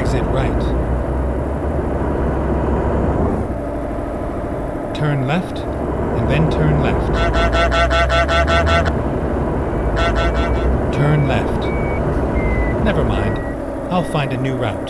Exit right. Turn left, and then turn left. Turn left. Never mind. I'll find a new route.